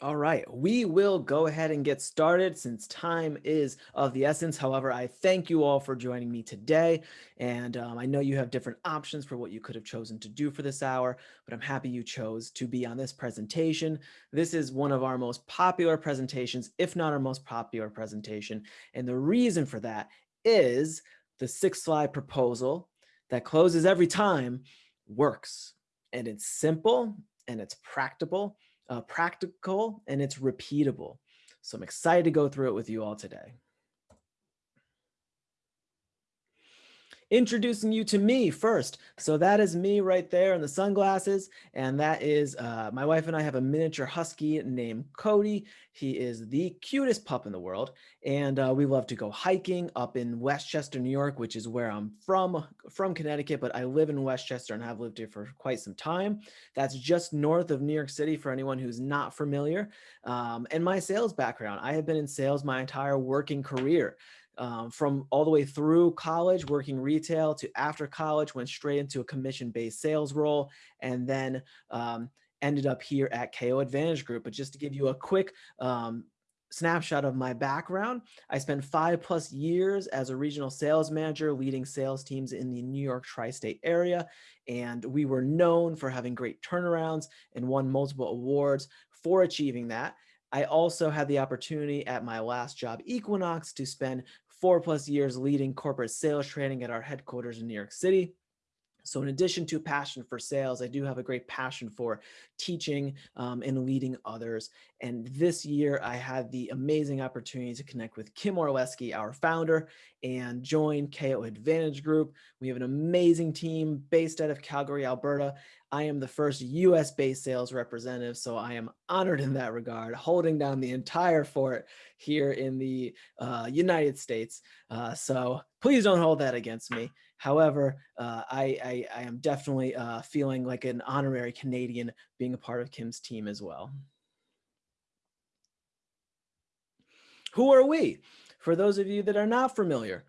All right, we will go ahead and get started since time is of the essence. However, I thank you all for joining me today. And um, I know you have different options for what you could have chosen to do for this hour, but I'm happy you chose to be on this presentation. This is one of our most popular presentations, if not our most popular presentation. And the reason for that is the six slide proposal that closes every time works. And it's simple and it's practical uh, practical and it's repeatable. So I'm excited to go through it with you all today. Introducing you to me first. So that is me right there in the sunglasses. And that is uh, my wife and I have a miniature husky named Cody. He is the cutest pup in the world. And uh, we love to go hiking up in Westchester, New York, which is where I'm from, from Connecticut, but I live in Westchester and have lived here for quite some time. That's just north of New York City for anyone who's not familiar. Um, and my sales background, I have been in sales my entire working career um, from all the way through college, working retail to after college, went straight into a commission-based sales role, and then um, ended up here at KO Advantage Group. But just to give you a quick um, snapshot of my background, I spent five plus years as a regional sales manager leading sales teams in the New York tri-state area. And we were known for having great turnarounds and won multiple awards for achieving that. I also had the opportunity at my last job, Equinox, to spend four plus years leading corporate sales training at our headquarters in New York City. So in addition to passion for sales, I do have a great passion for teaching um, and leading others. And this year I had the amazing opportunity to connect with Kim Orlesky, our founder, and join KO Advantage Group. We have an amazing team based out of Calgary, Alberta. I am the first US based sales representative, so I am honored in that regard, holding down the entire fort here in the uh, United States. Uh, so please don't hold that against me. However, uh, I, I, I, am definitely uh, feeling like an honorary Canadian being a part of Kim's team as well. Who are we? For those of you that are not familiar,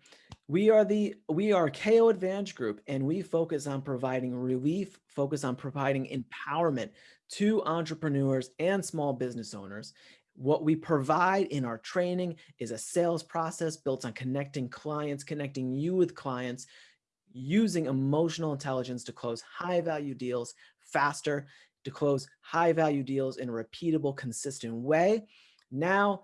we are the we are KO Advantage Group, and we focus on providing relief, focus on providing empowerment to entrepreneurs and small business owners. What we provide in our training is a sales process built on connecting clients, connecting you with clients, using emotional intelligence to close high value deals faster, to close high value deals in a repeatable, consistent way. Now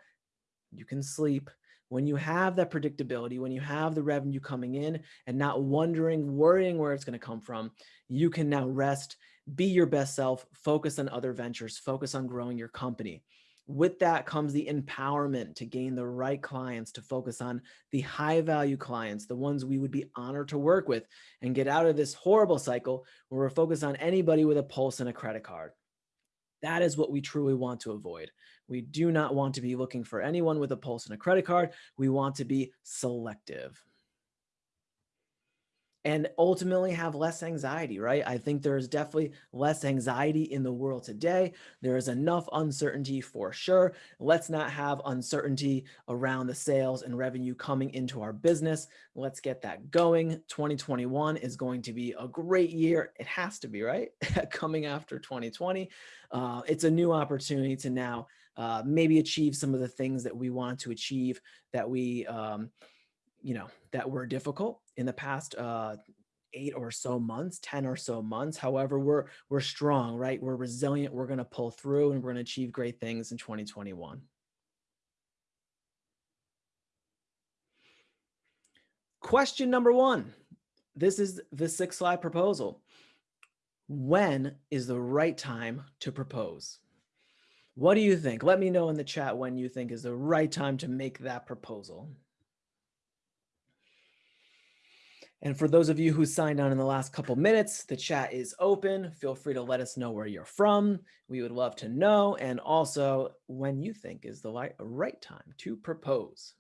you can sleep when you have that predictability, when you have the revenue coming in and not wondering, worrying where it's going to come from, you can now rest, be your best self, focus on other ventures, focus on growing your company. With that comes the empowerment to gain the right clients, to focus on the high value clients, the ones we would be honored to work with and get out of this horrible cycle where we're focused on anybody with a pulse and a credit card. That is what we truly want to avoid. We do not want to be looking for anyone with a pulse and a credit card. We want to be selective and ultimately have less anxiety, right? I think there's definitely less anxiety in the world today. There is enough uncertainty for sure. Let's not have uncertainty around the sales and revenue coming into our business. Let's get that going. 2021 is going to be a great year. It has to be, right? coming after 2020. Uh, it's a new opportunity to now uh, maybe achieve some of the things that we want to achieve that we, um, you know, that were difficult in the past uh, eight or so months, 10 or so months. However, we're, we're strong, right? We're resilient. We're going to pull through and we're going to achieve great things in 2021. Question number one. This is the six slide proposal. When is the right time to propose? What do you think? Let me know in the chat when you think is the right time to make that proposal. And for those of you who signed on in the last couple minutes, the chat is open. Feel free to let us know where you're from. We would love to know. And also when you think is the right time to propose.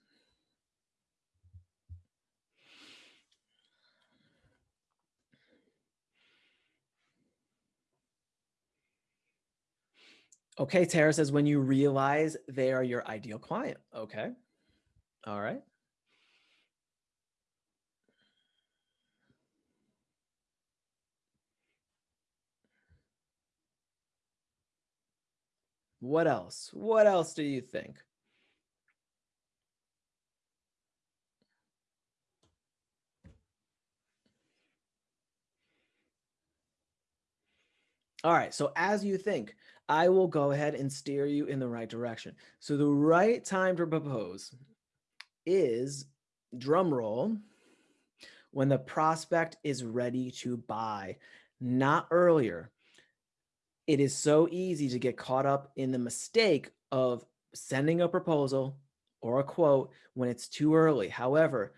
Okay, Tara says when you realize they are your ideal client. Okay. All right. What else? What else do you think? All right, so as you think, I will go ahead and steer you in the right direction. So the right time to propose is, drum roll, when the prospect is ready to buy, not earlier. It is so easy to get caught up in the mistake of sending a proposal or a quote when it's too early. However,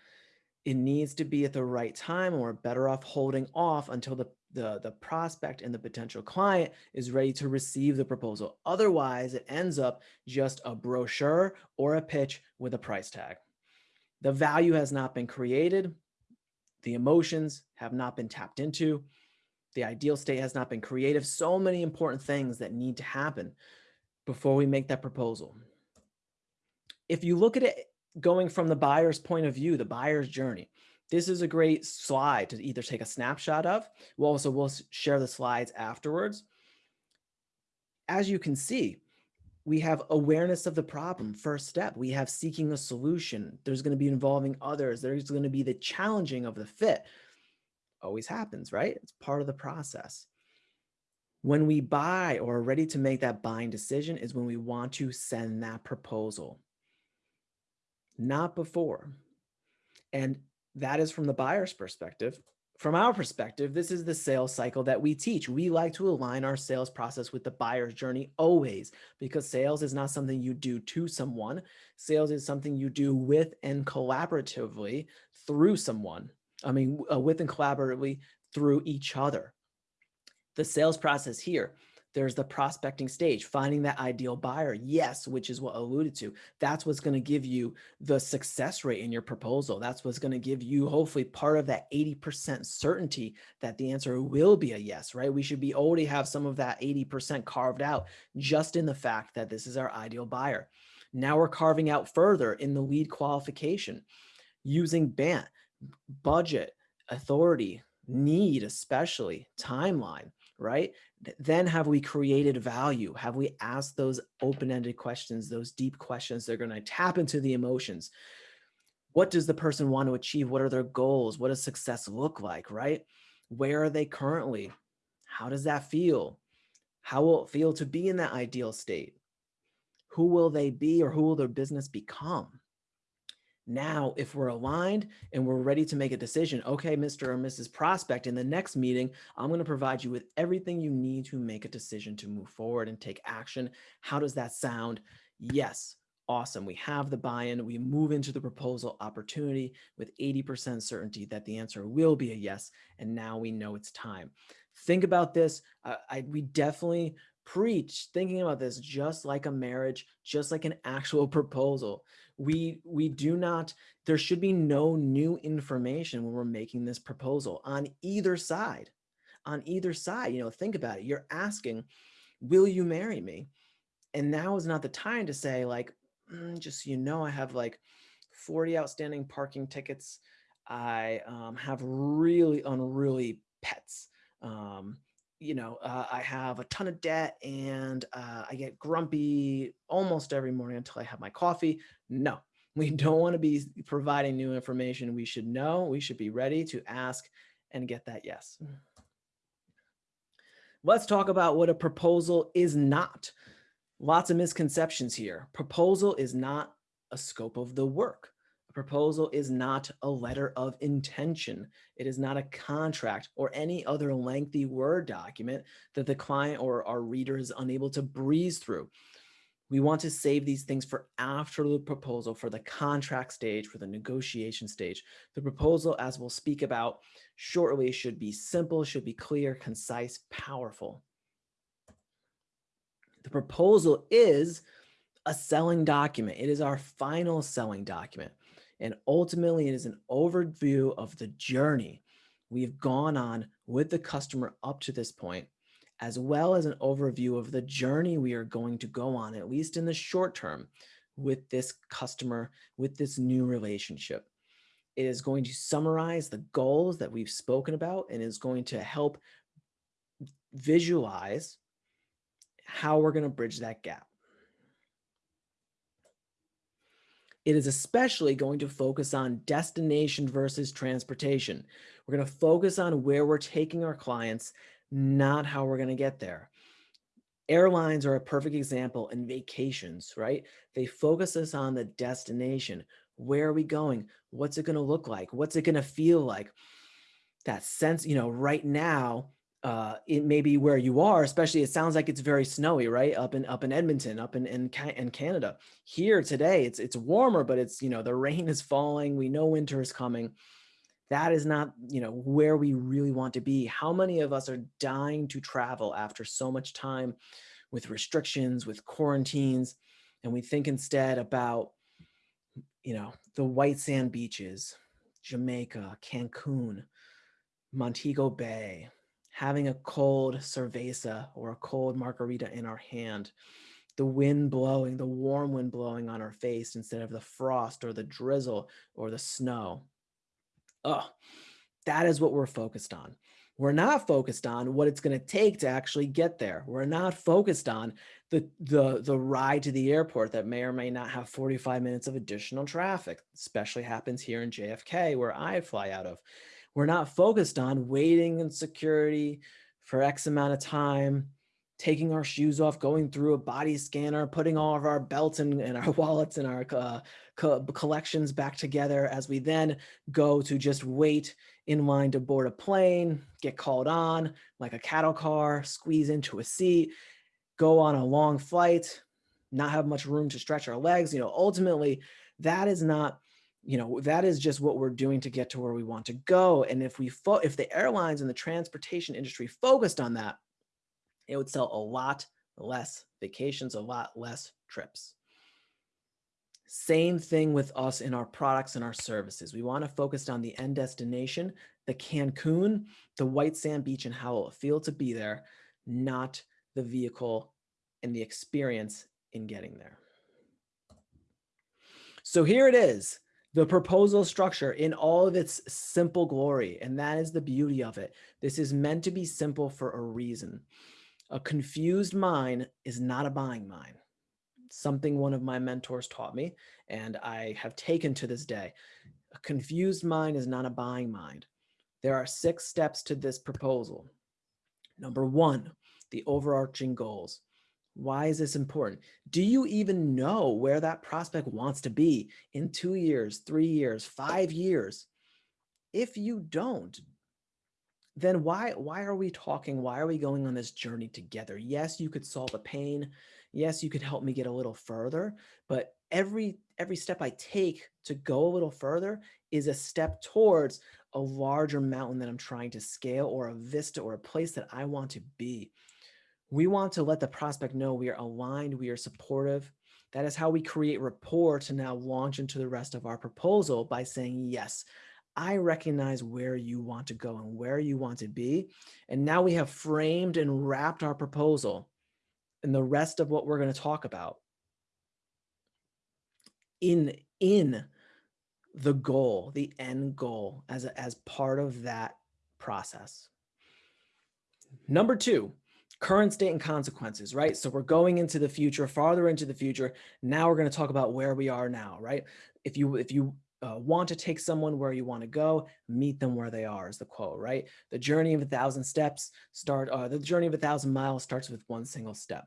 it needs to be at the right time and we're better off holding off until the the, the prospect and the potential client is ready to receive the proposal. Otherwise, it ends up just a brochure or a pitch with a price tag. The value has not been created. The emotions have not been tapped into. The ideal state has not been creative. So many important things that need to happen before we make that proposal. If you look at it going from the buyer's point of view, the buyer's journey, this is a great slide to either take a snapshot of. We'll also we'll share the slides afterwards. As you can see, we have awareness of the problem, first step. We have seeking a solution. There's going to be involving others. There's going to be the challenging of the fit. Always happens, right? It's part of the process. When we buy or are ready to make that buying decision is when we want to send that proposal. Not before. And that is from the buyer's perspective. From our perspective, this is the sales cycle that we teach. We like to align our sales process with the buyer's journey always because sales is not something you do to someone. Sales is something you do with and collaboratively through someone. I mean, uh, with and collaboratively through each other. The sales process here there's the prospecting stage, finding that ideal buyer. Yes, which is what I alluded to. That's what's going to give you the success rate in your proposal. That's what's going to give you hopefully part of that 80% certainty that the answer will be a yes, right? We should be already have some of that 80% carved out just in the fact that this is our ideal buyer. Now we're carving out further in the lead qualification using BANT, budget, authority, need, especially timeline right? Then have we created value? Have we asked those open-ended questions, those deep questions that are going to tap into the emotions? What does the person want to achieve? What are their goals? What does success look like, right? Where are they currently? How does that feel? How will it feel to be in that ideal state? Who will they be or who will their business become? Now, if we're aligned and we're ready to make a decision, okay, Mr. or Mrs. Prospect, in the next meeting, I'm going to provide you with everything you need to make a decision to move forward and take action. How does that sound? Yes. Awesome. We have the buy-in. We move into the proposal opportunity with 80% certainty that the answer will be a yes. And now we know it's time. Think about this. Uh, I, we definitely preach thinking about this just like a marriage, just like an actual proposal. We, we do not, there should be no new information when we're making this proposal on either side. On either side, you know, think about it. You're asking, will you marry me? And now is not the time to say like, mm, just so you know, I have like 40 outstanding parking tickets. I um, have really unruly pets. Um, you know, uh, I have a ton of debt and uh, I get grumpy almost every morning until I have my coffee. No, we don't want to be providing new information. We should know, we should be ready to ask and get that yes. Let's talk about what a proposal is not. Lots of misconceptions here. Proposal is not a scope of the work proposal is not a letter of intention. It is not a contract or any other lengthy Word document that the client or our reader is unable to breeze through. We want to save these things for after the proposal, for the contract stage, for the negotiation stage. The proposal, as we'll speak about shortly, should be simple, should be clear, concise, powerful. The proposal is a selling document. It is our final selling document. And ultimately, it is an overview of the journey we've gone on with the customer up to this point, as well as an overview of the journey we are going to go on, at least in the short term, with this customer, with this new relationship. It is going to summarize the goals that we've spoken about and is going to help visualize how we're going to bridge that gap. It is especially going to focus on destination versus transportation. We're going to focus on where we're taking our clients, not how we're going to get there. Airlines are a perfect example and vacations, right? They focus us on the destination. Where are we going? What's it going to look like? What's it going to feel like? That sense, you know, right now, uh, it may be where you are, especially it sounds like it's very snowy, right? Up in up in Edmonton, up in, in in Canada. Here today, it's it's warmer, but it's you know the rain is falling. We know winter is coming. That is not you know where we really want to be. How many of us are dying to travel after so much time with restrictions, with quarantines, and we think instead about you know the white sand beaches, Jamaica, Cancun, Montego Bay, having a cold cerveza or a cold margarita in our hand, the wind blowing, the warm wind blowing on our face instead of the frost or the drizzle or the snow. Oh, that is what we're focused on. We're not focused on what it's going to take to actually get there. We're not focused on the, the, the ride to the airport that may or may not have 45 minutes of additional traffic, especially happens here in JFK where I fly out of. We're not focused on waiting in security for X amount of time, taking our shoes off, going through a body scanner, putting all of our belts and, and our wallets and our uh, co collections back together as we then go to just wait in line to board a plane, get called on like a cattle car, squeeze into a seat, go on a long flight, not have much room to stretch our legs. You know, ultimately, that is not you know, that is just what we're doing to get to where we want to go. And if we, if the airlines and the transportation industry focused on that, it would sell a lot less vacations, a lot less trips. Same thing with us in our products and our services. We want to focus on the end destination, the Cancun, the white sand beach and how it will feel to be there, not the vehicle and the experience in getting there. So here it is the proposal structure in all of its simple glory. And that is the beauty of it. This is meant to be simple for a reason. A confused mind is not a buying mind. Something one of my mentors taught me and I have taken to this day. A confused mind is not a buying mind. There are six steps to this proposal. Number one, the overarching goals. Why is this important? Do you even know where that prospect wants to be in two years, three years, five years? If you don't, then why, why are we talking? Why are we going on this journey together? Yes, you could solve a pain. Yes, you could help me get a little further, but every, every step I take to go a little further is a step towards a larger mountain that I'm trying to scale or a vista or a place that I want to be. We want to let the prospect know we are aligned, we are supportive. That is how we create rapport to now launch into the rest of our proposal by saying, yes, I recognize where you want to go and where you want to be. And now we have framed and wrapped our proposal and the rest of what we're going to talk about in, in the goal, the end goal as, a, as part of that process. Number two, current state and consequences, right? So we're going into the future, farther into the future. Now we're going to talk about where we are now, right? If you if you uh, want to take someone where you want to go, meet them where they are is the quote, right? The journey of a thousand steps start, uh, the journey of a thousand miles starts with one single step.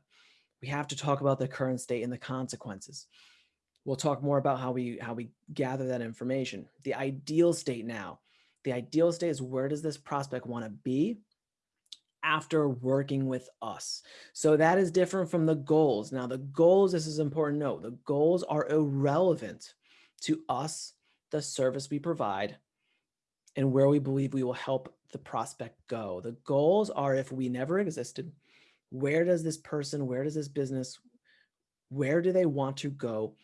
We have to talk about the current state and the consequences. We'll talk more about how we how we gather that information. The ideal state now. The ideal state is where does this prospect want to be after working with us. So that is different from the goals. Now the goals, this is important note, the goals are irrelevant to us, the service we provide, and where we believe we will help the prospect go. The goals are if we never existed, where does this person, where does this business, where do they want to go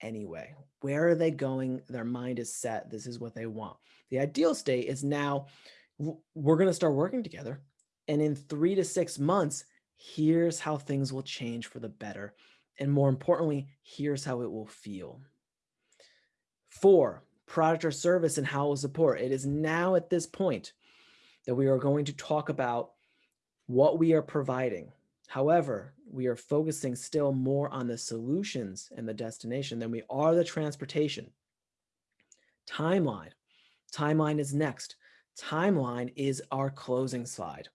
anyway? Where are they going? Their mind is set. This is what they want. The ideal state is now we're going to start working together and in three to six months, here's how things will change for the better. And more importantly, here's how it will feel. Four, product or service and how it will support. It is now at this point that we are going to talk about what we are providing. However, we are focusing still more on the solutions and the destination than we are the transportation. Timeline. Timeline is next. Timeline is our closing slide.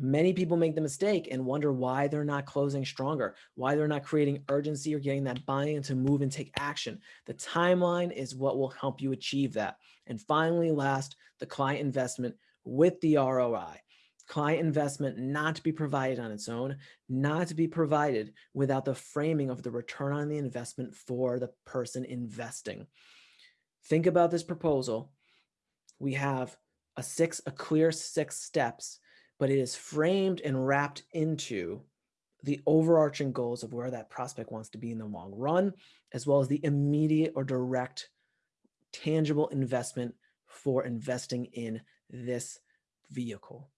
Many people make the mistake and wonder why they're not closing stronger, why they're not creating urgency or getting that buy-in to move and take action. The timeline is what will help you achieve that. And finally, last, the client investment with the ROI. Client investment not to be provided on its own, not to be provided without the framing of the return on the investment for the person investing. Think about this proposal. We have a six, a clear six steps but it is framed and wrapped into the overarching goals of where that prospect wants to be in the long run, as well as the immediate or direct tangible investment for investing in this vehicle.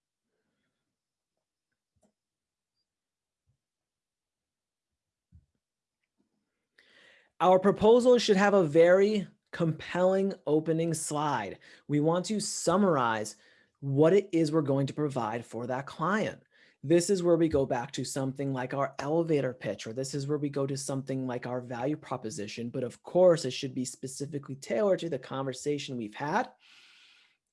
Our proposal should have a very compelling opening slide. We want to summarize what it is we're going to provide for that client. This is where we go back to something like our elevator pitch, or this is where we go to something like our value proposition. But of course, it should be specifically tailored to the conversation we've had.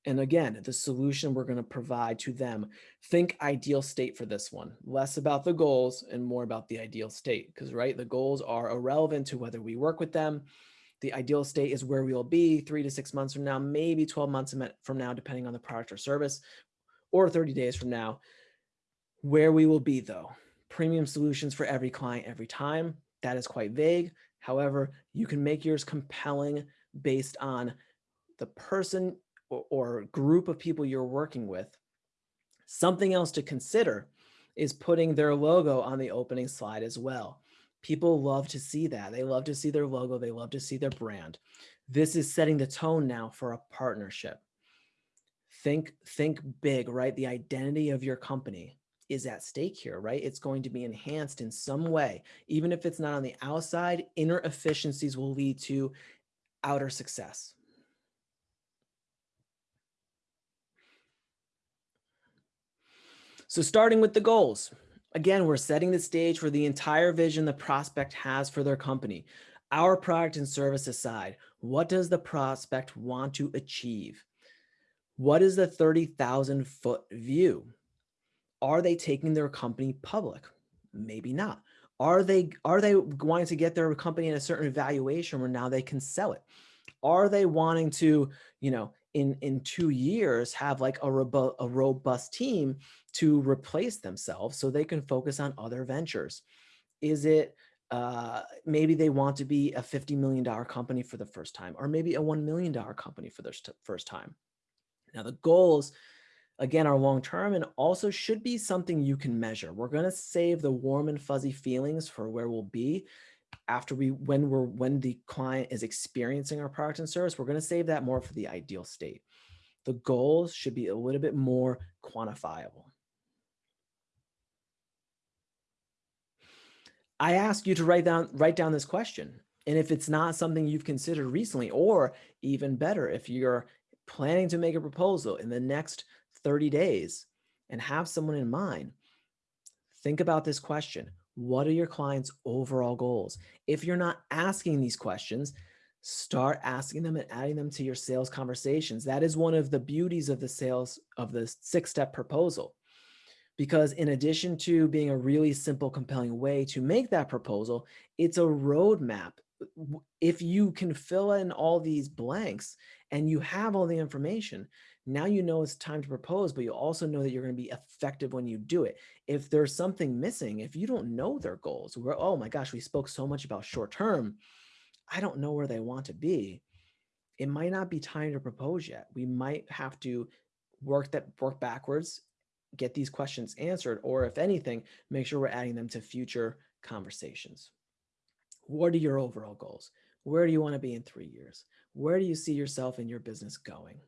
And again, the solution we're going to provide to them. Think ideal state for this one, less about the goals and more about the ideal state. Because, right, the goals are irrelevant to whether we work with them the ideal state is where we will be three to six months from now, maybe 12 months from now, depending on the product or service, or 30 days from now. Where we will be though, premium solutions for every client every time. That is quite vague. However, you can make yours compelling based on the person or, or group of people you're working with. Something else to consider is putting their logo on the opening slide as well. People love to see that. They love to see their logo. They love to see their brand. This is setting the tone now for a partnership. Think, think big, right? The identity of your company is at stake here, right? It's going to be enhanced in some way. Even if it's not on the outside, inner efficiencies will lead to outer success. So starting with the goals, Again, we're setting the stage for the entire vision the prospect has for their company. Our product and service aside, what does the prospect want to achieve? What is the 30,000 foot view? Are they taking their company public? Maybe not. Are they, are they wanting to get their company in a certain valuation where now they can sell it? Are they wanting to, you know, in, in two years have like a, robo a robust team to replace themselves so they can focus on other ventures? Is it uh, maybe they want to be a $50 million company for the first time, or maybe a $1 million company for the first time. Now the goals, again, are long-term and also should be something you can measure. We're going to save the warm and fuzzy feelings for where we'll be after we, when we're, when the client is experiencing our product and service, we're going to save that more for the ideal state. The goals should be a little bit more quantifiable. I ask you to write down, write down this question. And if it's not something you've considered recently, or even better, if you're planning to make a proposal in the next 30 days and have someone in mind, think about this question. What are your clients' overall goals? If you're not asking these questions, start asking them and adding them to your sales conversations. That is one of the beauties of the sales of the six step proposal. Because in addition to being a really simple, compelling way to make that proposal, it's a roadmap. If you can fill in all these blanks and you have all the information, now you know it's time to propose, but you also know that you're going to be effective when you do it. If there's something missing, if you don't know their goals, where, oh my gosh, we spoke so much about short term, I don't know where they want to be. It might not be time to propose yet. We might have to work that work backwards, get these questions answered, or if anything, make sure we're adding them to future conversations. What are your overall goals? Where do you want to be in three years? Where do you see yourself and your business going?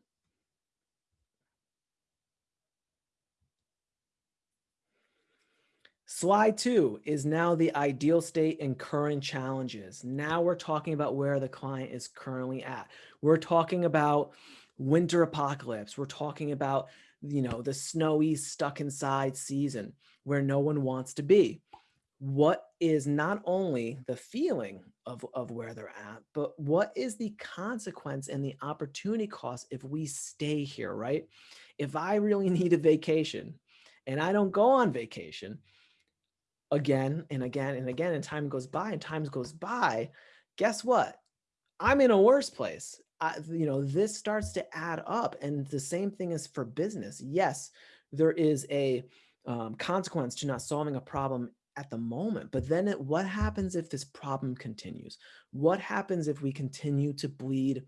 Slide two is now the ideal state and current challenges. Now we're talking about where the client is currently at. We're talking about winter apocalypse. We're talking about, you know, the snowy stuck inside season where no one wants to be. what is not only the feeling of, of where they're at, but what is the consequence and the opportunity cost if we stay here, right? If I really need a vacation and I don't go on vacation again and again and again, and time goes by and time goes by, guess what? I'm in a worse place. I, you know, this starts to add up. And the same thing is for business. Yes, there is a um, consequence to not solving a problem at the moment. But then it, what happens if this problem continues? What happens if we continue to bleed,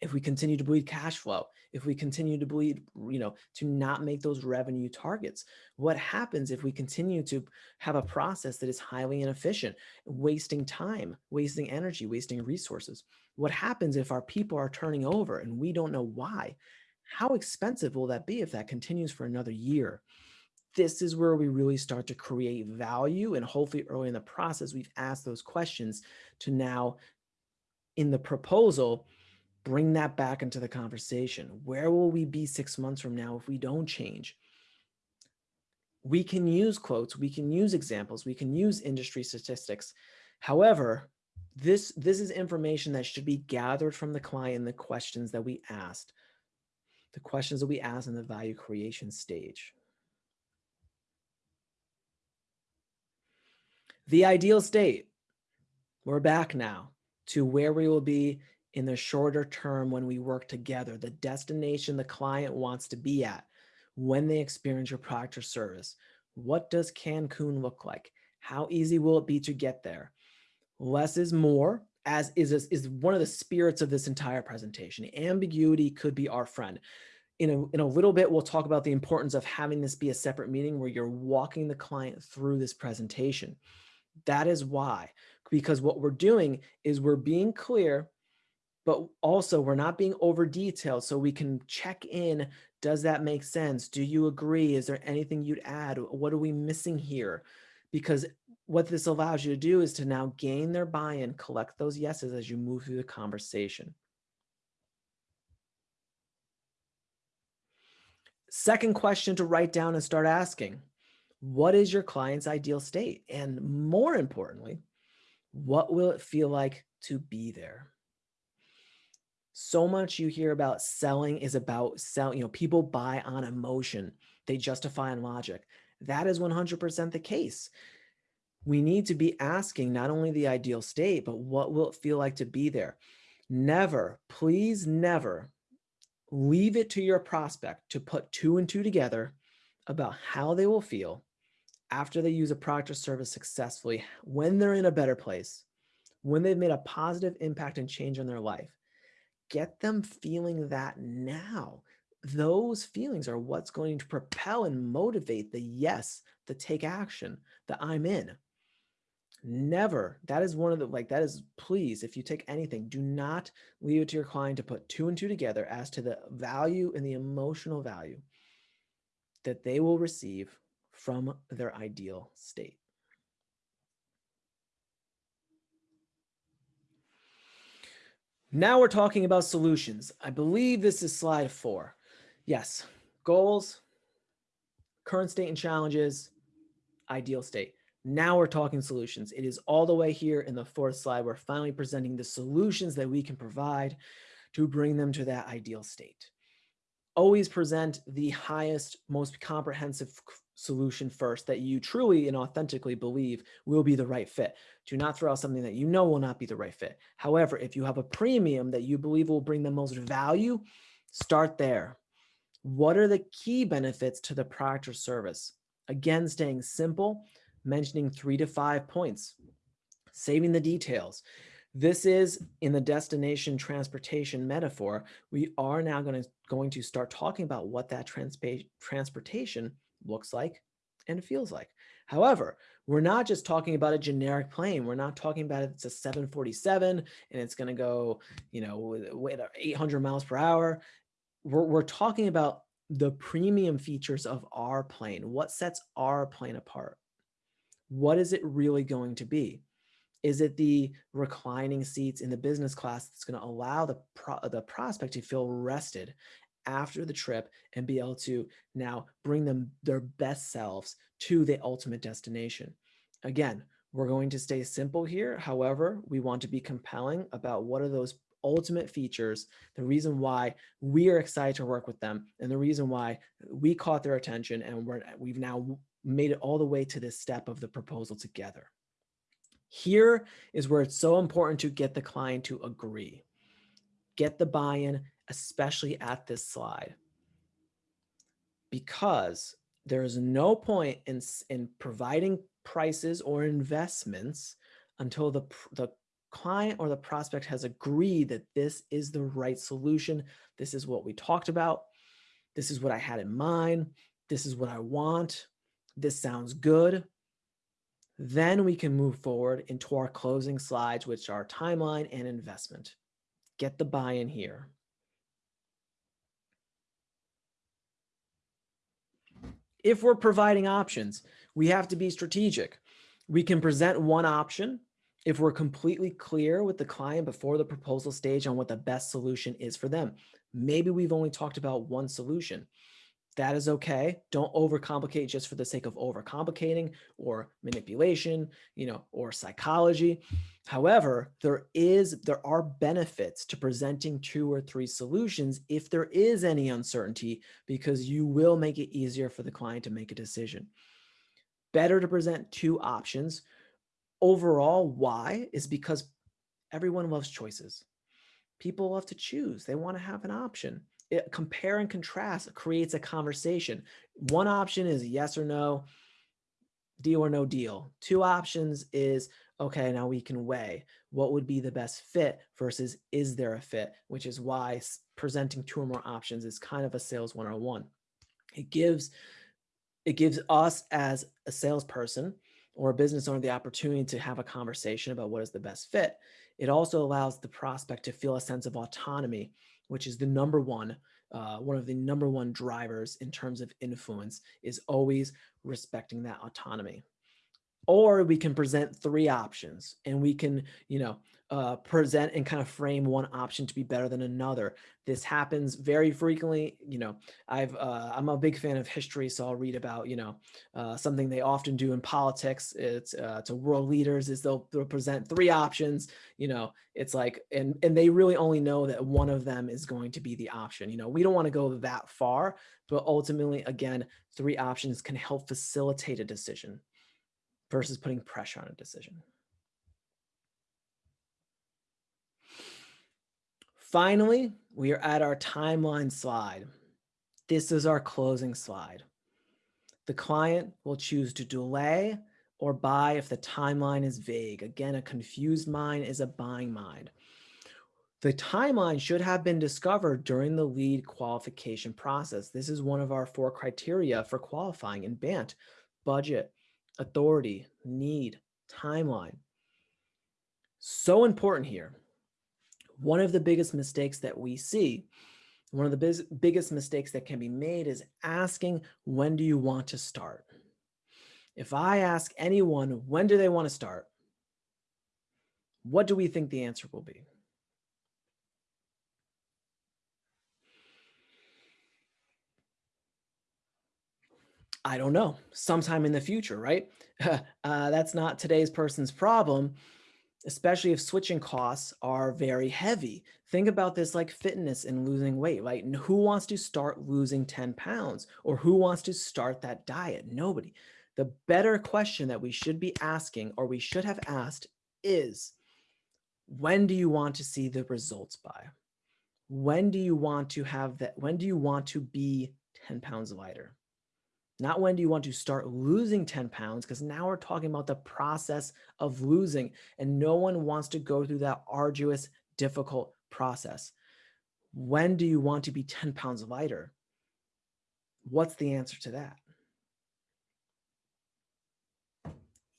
if we continue to bleed cash flow, if we continue to bleed, you know, to not make those revenue targets? What happens if we continue to have a process that is highly inefficient, wasting time, wasting energy, wasting resources? What happens if our people are turning over and we don't know why? How expensive will that be if that continues for another year? this is where we really start to create value and hopefully early in the process we've asked those questions to now in the proposal bring that back into the conversation. Where will we be six months from now if we don't change? We can use quotes we can use examples we can use industry statistics. However this this is information that should be gathered from the client the questions that we asked. The questions that we asked in the value creation stage. The ideal state, we're back now to where we will be in the shorter term when we work together, the destination the client wants to be at when they experience your product or service. What does Cancun look like? How easy will it be to get there? Less is more, as is, is one of the spirits of this entire presentation. Ambiguity could be our friend. In a, in a little bit, we'll talk about the importance of having this be a separate meeting where you're walking the client through this presentation. That is why, because what we're doing is we're being clear, but also we're not being over detailed so we can check in. Does that make sense? Do you agree? Is there anything you'd add? What are we missing here? Because what this allows you to do is to now gain their buy-in, collect those yeses as you move through the conversation. Second question to write down and start asking what is your client's ideal state? And more importantly, what will it feel like to be there? So much you hear about selling is about sell, you know, people buy on emotion. They justify on logic. That is 100% the case. We need to be asking not only the ideal state, but what will it feel like to be there? Never, please never leave it to your prospect to put two and two together about how they will feel after they use a product or service successfully, when they're in a better place, when they've made a positive impact and change in their life, get them feeling that now. Those feelings are what's going to propel and motivate the yes, the take action, the I'm in. Never, that is one of the, like, that is, please, if you take anything, do not leave it to your client to put two and two together as to the value and the emotional value that they will receive from their ideal state. Now we're talking about solutions. I believe this is slide four. Yes, goals, current state and challenges, ideal state. Now we're talking solutions. It is all the way here in the fourth slide. We're finally presenting the solutions that we can provide to bring them to that ideal state. Always present the highest, most comprehensive solution first that you truly and authentically believe will be the right fit. Do not throw out something that you know will not be the right fit. However, if you have a premium that you believe will bring the most value, start there. What are the key benefits to the product or service? Again, staying simple, mentioning three to five points, saving the details. This is in the destination transportation metaphor. We are now going to, going to start talking about what that transportation looks like and feels like. However, we're not just talking about a generic plane. We're not talking about it's a 747 and it's going to go, you know, with 800 miles per hour. We're, we're talking about the premium features of our plane. What sets our plane apart? What is it really going to be? Is it the reclining seats in the business class that's going to allow the, pro the prospect to feel rested after the trip and be able to now bring them their best selves to the ultimate destination. Again, we're going to stay simple here. However, we want to be compelling about what are those ultimate features, the reason why we are excited to work with them, and the reason why we caught their attention and we're, we've now made it all the way to this step of the proposal together. Here is where it's so important to get the client to agree. Get the buy-in, especially at this slide. Because there is no point in, in providing prices or investments until the, the client or the prospect has agreed that this is the right solution. This is what we talked about. This is what I had in mind. This is what I want. This sounds good. Then we can move forward into our closing slides, which are timeline and investment. Get the buy-in here. If we're providing options, we have to be strategic. We can present one option if we're completely clear with the client before the proposal stage on what the best solution is for them. Maybe we've only talked about one solution. That is okay. Don't overcomplicate just for the sake of overcomplicating or manipulation, you know, or psychology. However, there is there are benefits to presenting two or three solutions if there is any uncertainty because you will make it easier for the client to make a decision. Better to present two options. Overall, why is because everyone loves choices. People love to choose. They want to have an option it, compare and contrast creates a conversation. One option is yes or no, deal or no deal. Two options is, okay, now we can weigh what would be the best fit versus is there a fit, which is why presenting two or more options is kind of a sales 101. It gives, it gives us as a salesperson or a business owner the opportunity to have a conversation about what is the best fit. It also allows the prospect to feel a sense of autonomy which is the number one, uh, one of the number one drivers in terms of influence is always respecting that autonomy. Or we can present three options and we can, you know, uh, present and kind of frame one option to be better than another. This happens very frequently. You know, I've, uh, I'm a big fan of history, so I'll read about, you know, uh, something they often do in politics. It's uh, to world leaders is they'll, they'll present three options, you know, it's like, and, and they really only know that one of them is going to be the option. You know, we don't want to go that far, but ultimately, again, three options can help facilitate a decision versus putting pressure on a decision. Finally, we are at our timeline slide. This is our closing slide. The client will choose to delay or buy if the timeline is vague. Again, a confused mind is a buying mind. The timeline should have been discovered during the lead qualification process. This is one of our four criteria for qualifying in BANT, budget, authority, need, timeline. So important here. One of the biggest mistakes that we see, one of the biggest mistakes that can be made is asking, when do you want to start? If I ask anyone, when do they want to start? What do we think the answer will be? I don't know, sometime in the future, right? uh, that's not today's person's problem, especially if switching costs are very heavy. Think about this like fitness and losing weight, right? And who wants to start losing 10 pounds or who wants to start that diet? Nobody. The better question that we should be asking or we should have asked is, when do you want to see the results by? When do you want to have that? When do you want to be 10 pounds lighter? Not when do you want to start losing 10 pounds, because now we're talking about the process of losing and no one wants to go through that arduous, difficult process. When do you want to be 10 pounds lighter? What's the answer to that?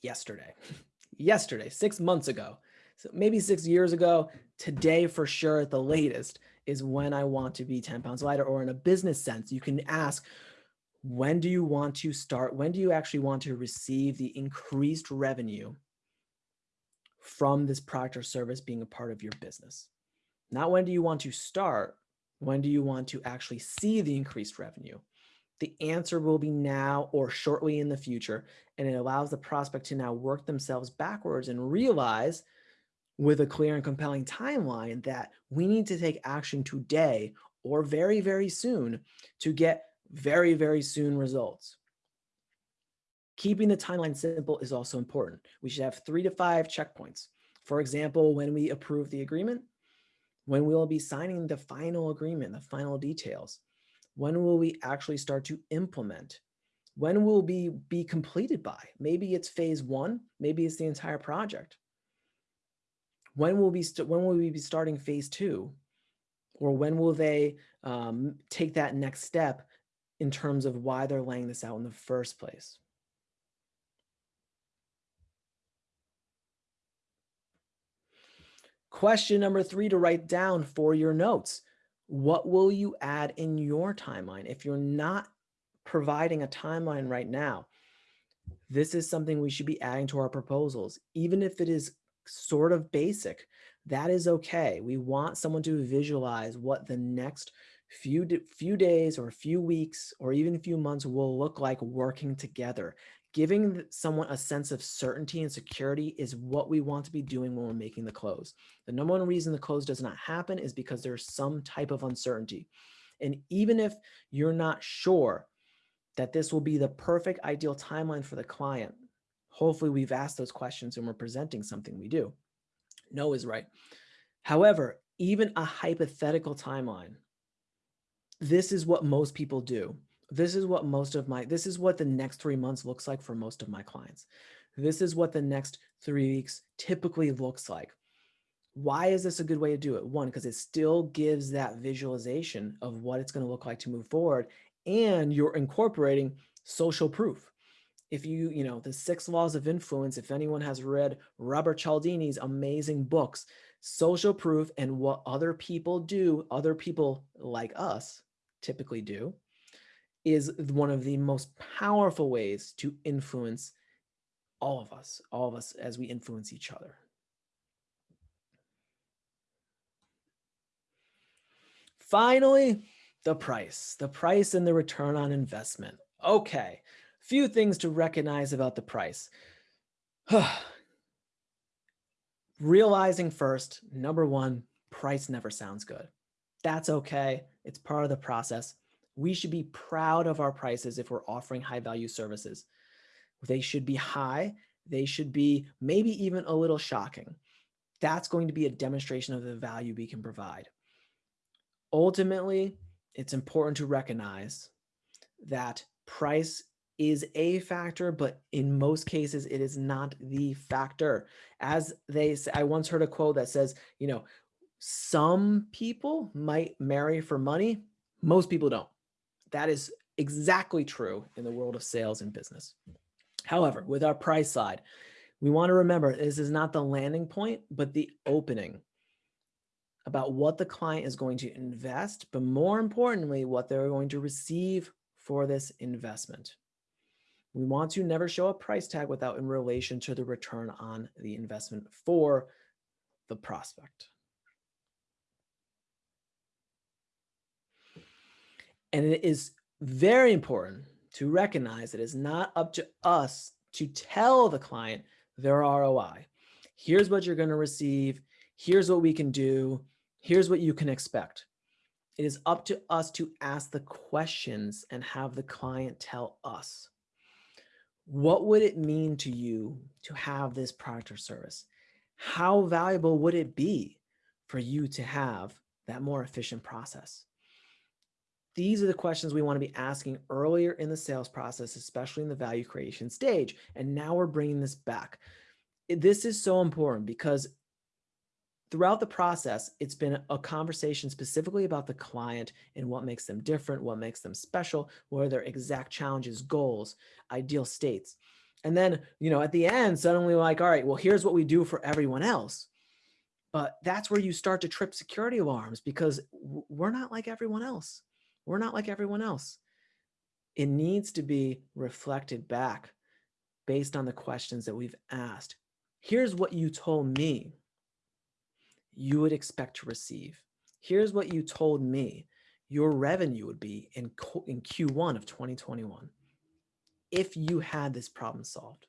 Yesterday, yesterday, six months ago, so maybe six years ago, today for sure at the latest is when I want to be 10 pounds lighter or in a business sense, you can ask, when do you want to start? When do you actually want to receive the increased revenue from this product or service being a part of your business? Not when do you want to start, when do you want to actually see the increased revenue? The answer will be now or shortly in the future. And it allows the prospect to now work themselves backwards and realize with a clear and compelling timeline that we need to take action today or very, very soon to get very, very soon results. Keeping the timeline simple is also important. We should have three to five checkpoints. For example, when we approve the agreement, when we'll be signing the final agreement, the final details, when will we actually start to implement? When will be be completed by? Maybe it's phase one, maybe it's the entire project. When will we when will we be starting phase two? Or when will they um, take that next step in terms of why they're laying this out in the first place? Question number three to write down for your notes. What will you add in your timeline? If you're not providing a timeline right now, this is something we should be adding to our proposals. Even if it is sort of basic, that is okay. We want someone to visualize what the next few, few days or a few weeks or even a few months will look like working together. Giving someone a sense of certainty and security is what we want to be doing when we're making the close. The number one reason the close does not happen is because there's some type of uncertainty. And even if you're not sure that this will be the perfect ideal timeline for the client, hopefully we've asked those questions and we're presenting something we do. No is right. However, even a hypothetical timeline, this is what most people do. This is what most of my, this is what the next three months looks like for most of my clients. This is what the next three weeks typically looks like. Why is this a good way to do it? One, because it still gives that visualization of what it's going to look like to move forward. And you're incorporating social proof if you, you know, the six laws of influence, if anyone has read Robert Cialdini's amazing books, social proof and what other people do, other people like us typically do, is one of the most powerful ways to influence all of us, all of us as we influence each other. Finally, the price, the price and the return on investment. Okay, few things to recognize about the price. Realizing first, number one, price never sounds good. That's okay. It's part of the process. We should be proud of our prices if we're offering high value services. They should be high. They should be maybe even a little shocking. That's going to be a demonstration of the value we can provide. Ultimately, it's important to recognize that price is a factor, but in most cases, it is not the factor. As they say, I once heard a quote that says, you know, some people might marry for money. Most people don't. That is exactly true in the world of sales and business. However, with our price side, we want to remember this is not the landing point, but the opening about what the client is going to invest, but more importantly, what they're going to receive for this investment. We want to never show a price tag without in relation to the return on the investment for the prospect. And it is very important to recognize that it is not up to us to tell the client their ROI. Here's what you're going to receive. Here's what we can do. Here's what you can expect. It is up to us to ask the questions and have the client tell us what would it mean to you to have this product or service? How valuable would it be for you to have that more efficient process? These are the questions we want to be asking earlier in the sales process, especially in the value creation stage. And now we're bringing this back. This is so important because throughout the process, it's been a conversation specifically about the client and what makes them different, what makes them special, what are their exact challenges, goals, ideal states. And then, you know, at the end, suddenly like, all right, well, here's what we do for everyone else. But that's where you start to trip security alarms because we're not like everyone else. We're not like everyone else. It needs to be reflected back based on the questions that we've asked. Here's what you told me you would expect to receive. Here's what you told me your revenue would be in, in Q1 of 2021 if you had this problem solved.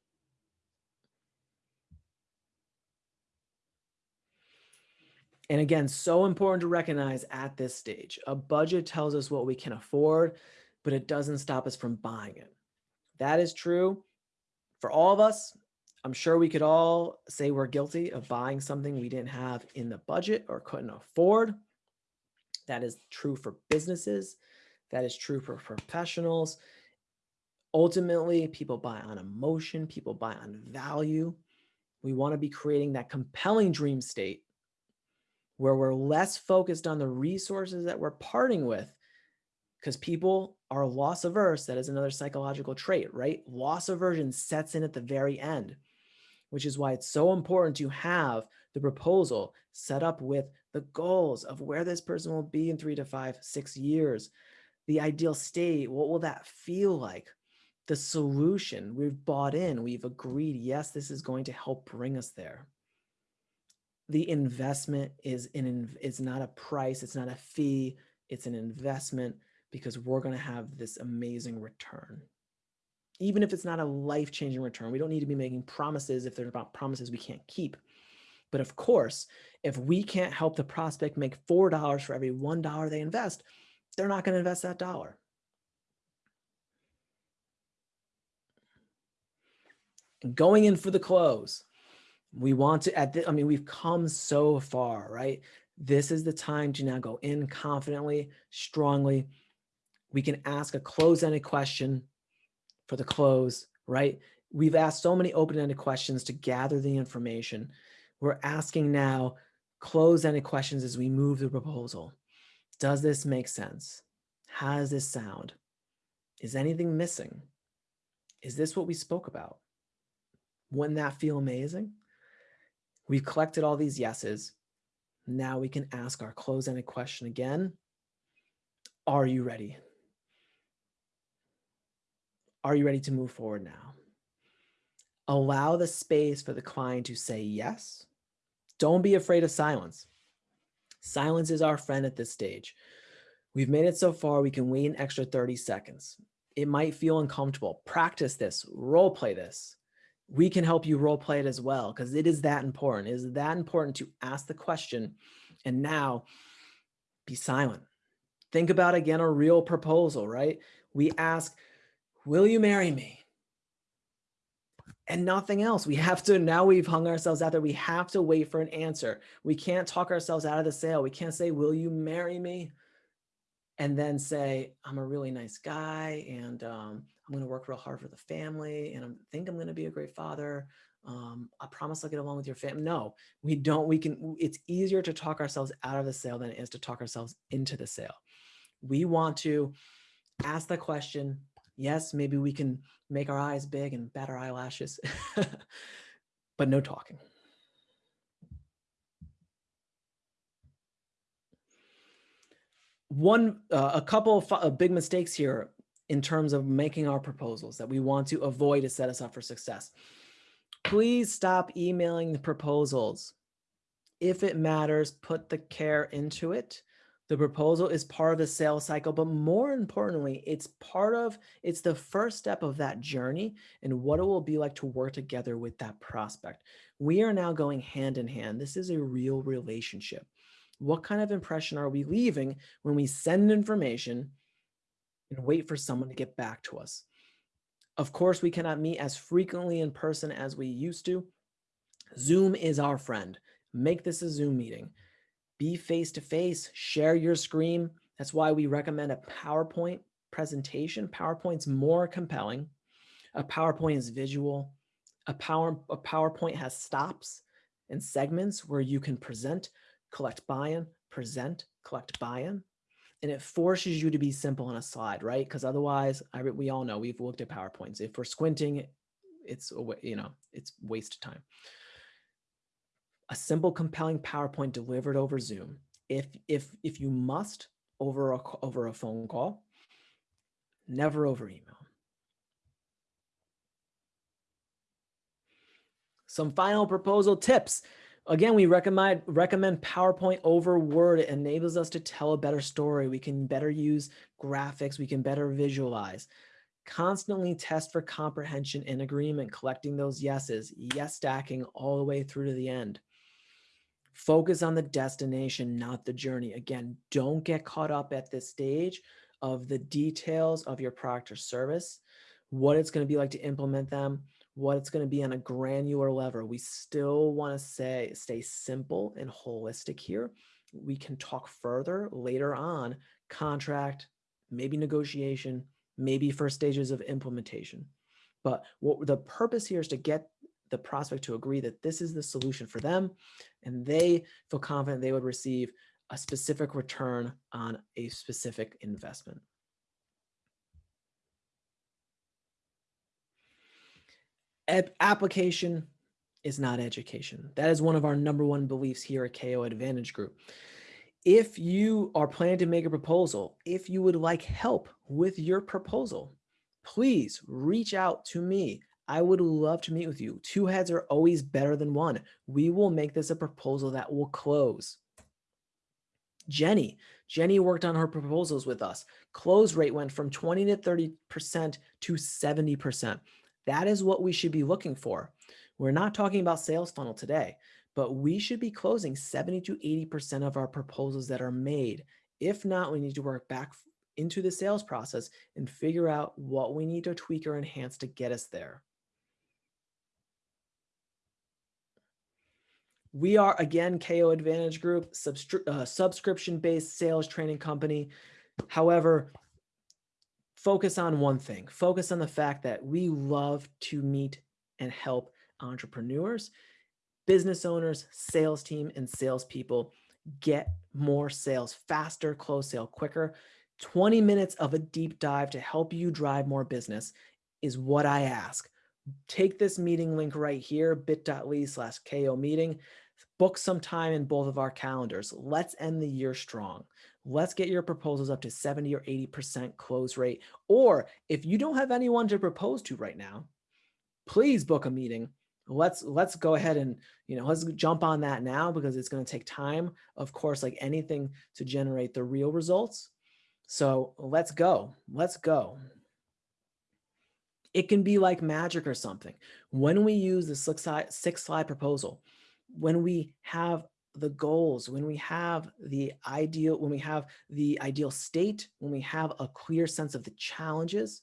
And again, so important to recognize at this stage, a budget tells us what we can afford, but it doesn't stop us from buying it. That is true for all of us. I'm sure we could all say we're guilty of buying something we didn't have in the budget or couldn't afford. That is true for businesses. That is true for professionals. Ultimately, people buy on emotion, people buy on value. We want to be creating that compelling dream state where we're less focused on the resources that we're parting with because people are loss averse. That is another psychological trait, right? Loss aversion sets in at the very end, which is why it's so important to have the proposal set up with the goals of where this person will be in three to five, six years, the ideal state, what will that feel like? The solution we've bought in, we've agreed, yes, this is going to help bring us there the investment is in it's not a price it's not a fee it's an investment because we're going to have this amazing return. Even if it's not a life-changing return we don't need to be making promises. If they're about promises we can't keep. But of course if we can't help the prospect make four dollars for every one dollar they invest they're not going to invest that dollar. Going in for the close we want to at the, I mean, we've come so far, right? This is the time to now go in confidently, strongly. We can ask a close-ended question for the close, right? We've asked so many open-ended questions to gather the information. We're asking now close-ended questions as we move the proposal. Does this make sense? How does this sound? Is anything missing? Is this what we spoke about? Wouldn't that feel amazing? We've collected all these yeses. Now we can ask our close-ended question again. Are you ready? Are you ready to move forward now? Allow the space for the client to say yes. Don't be afraid of silence. Silence is our friend at this stage. We've made it so far, we can wait an extra 30 seconds. It might feel uncomfortable. Practice this, role play this we can help you role play it as well because it is that important. It is that important to ask the question and now be silent. Think about again a real proposal, right? We ask, will you marry me? And nothing else. We have to, now we've hung ourselves out there. We have to wait for an answer. We can't talk ourselves out of the sale. We can't say, will you marry me? And then say, I'm a really nice guy and um, I'm going to work real hard for the family and I think I'm going to be a great father. Um, I promise I'll get along with your family. No, we don't. We can, it's easier to talk ourselves out of the sale than it is to talk ourselves into the sale. We want to ask the question. Yes, maybe we can make our eyes big and bat our eyelashes, but no talking. One, uh, a couple of big mistakes here in terms of making our proposals that we want to avoid to set us up for success. Please stop emailing the proposals. If it matters, put the care into it. The proposal is part of the sales cycle, but more importantly, it's part of, it's the first step of that journey and what it will be like to work together with that prospect. We are now going hand in hand. This is a real relationship. What kind of impression are we leaving when we send information and wait for someone to get back to us. Of course, we cannot meet as frequently in person as we used to. Zoom is our friend. Make this a Zoom meeting. Be face-to-face, -face, share your screen. That's why we recommend a PowerPoint presentation. PowerPoint's more compelling. A PowerPoint is visual. A, power, a PowerPoint has stops and segments where you can present, collect buy-in, present, collect buy-in and it forces you to be simple on a slide, right? Because otherwise, I, we all know we've looked at PowerPoints. If we're squinting, it's you know it's waste of time. A simple, compelling PowerPoint delivered over Zoom. If if if you must over a over a phone call, never over email. Some final proposal tips. Again, we recommend recommend PowerPoint over Word. It enables us to tell a better story. We can better use graphics. We can better visualize. Constantly test for comprehension and agreement, collecting those yeses, yes stacking all the way through to the end. Focus on the destination, not the journey. Again, don't get caught up at this stage of the details of your product or service, what it's going to be like to implement them, what it's going to be on a granular level. We still want to say stay simple and holistic here. We can talk further later on contract, maybe negotiation, maybe first stages of implementation. But what the purpose here is to get the prospect to agree that this is the solution for them and they feel confident they would receive a specific return on a specific investment. Application is not education. That is one of our number one beliefs here at KO Advantage Group. If you are planning to make a proposal, if you would like help with your proposal, please reach out to me. I would love to meet with you. Two heads are always better than one. We will make this a proposal that will close. Jenny, Jenny worked on her proposals with us. Close rate went from 20 to 30% to 70%. That is what we should be looking for. We're not talking about sales funnel today, but we should be closing 70 to 80% of our proposals that are made. If not, we need to work back into the sales process and figure out what we need to tweak or enhance to get us there. We are, again, KO Advantage Group, uh, subscription-based sales training company. However, focus on one thing. Focus on the fact that we love to meet and help entrepreneurs, business owners, sales team, and salespeople get more sales faster, close sale quicker. 20 minutes of a deep dive to help you drive more business is what I ask. Take this meeting link right here, bit.ly slash KO meeting book some time in both of our calendars. Let's end the year strong. Let's get your proposals up to 70 or 80% close rate. Or if you don't have anyone to propose to right now, please book a meeting. Let's let's go ahead and you know let's jump on that now because it's going to take time, of course, like anything to generate the real results. So let's go. Let's go. It can be like magic or something. When we use the six slide, six slide proposal, when we have the goals, when we have the ideal, when we have the ideal state, when we have a clear sense of the challenges,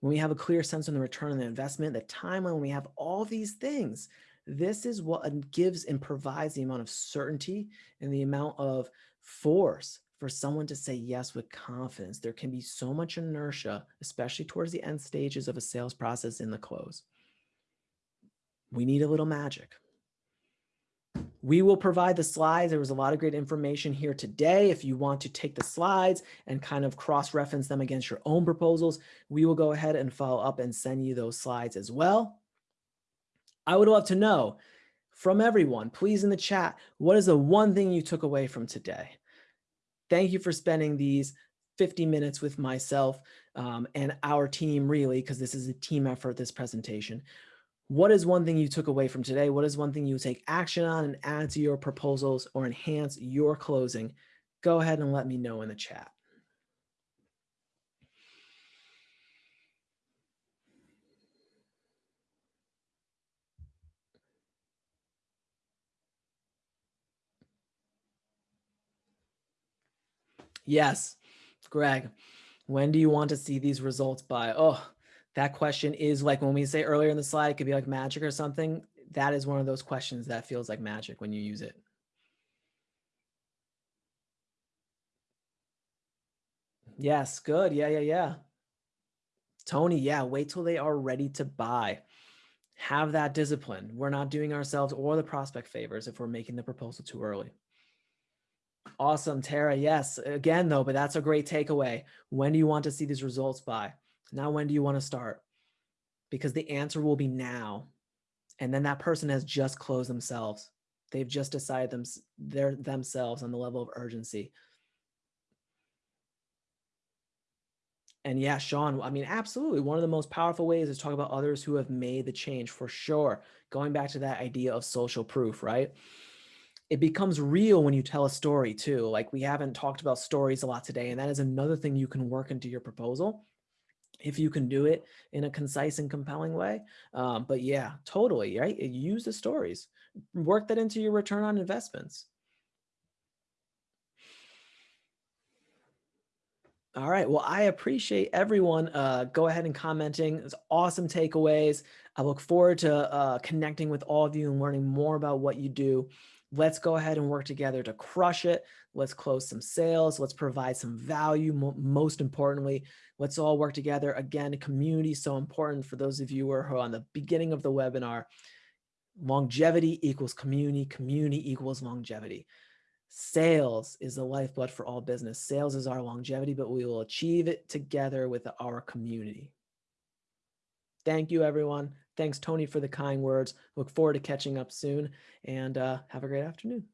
when we have a clear sense of the return on the investment, the timeline, when we have all these things, this is what uh, gives and provides the amount of certainty and the amount of force for someone to say yes with confidence. There can be so much inertia, especially towards the end stages of a sales process in the close. We need a little magic. We will provide the slides. There was a lot of great information here today. If you want to take the slides and kind of cross-reference them against your own proposals, we will go ahead and follow up and send you those slides as well. I would love to know from everyone, please in the chat, what is the one thing you took away from today? Thank you for spending these 50 minutes with myself um, and our team really, because this is a team effort, this presentation. What is one thing you took away from today? What is one thing you take action on and add to your proposals or enhance your closing? Go ahead and let me know in the chat. Yes, Greg, when do you want to see these results by? Oh, that question is like when we say earlier in the slide, it could be like magic or something. That is one of those questions that feels like magic when you use it. Yes, good. Yeah, yeah, yeah. Tony, yeah, wait till they are ready to buy. Have that discipline. We're not doing ourselves or the prospect favors if we're making the proposal too early. Awesome, Tara. Yes, again, though, but that's a great takeaway. When do you want to see these results by? Now, when do you want to start? Because the answer will be now. And then that person has just closed themselves. They've just decided them, their, themselves on the level of urgency. And yeah, Sean, I mean, absolutely. One of the most powerful ways is talk about others who have made the change for sure. Going back to that idea of social proof, right? It becomes real when you tell a story too. Like we haven't talked about stories a lot today, and that is another thing you can work into your proposal if you can do it in a concise and compelling way. Um, but yeah, totally, right? Use the stories. Work that into your return on investments. All right. Well, I appreciate everyone. Uh, go ahead and commenting. It's awesome takeaways. I look forward to uh, connecting with all of you and learning more about what you do. Let's go ahead and work together to crush it. Let's close some sales. Let's provide some value. Most importantly, let's all work together. Again, community so important for those of you who are on the beginning of the webinar. Longevity equals community. Community equals longevity. Sales is the lifeblood for all business. Sales is our longevity, but we will achieve it together with our community. Thank you, everyone. Thanks, Tony, for the kind words. Look forward to catching up soon and uh, have a great afternoon.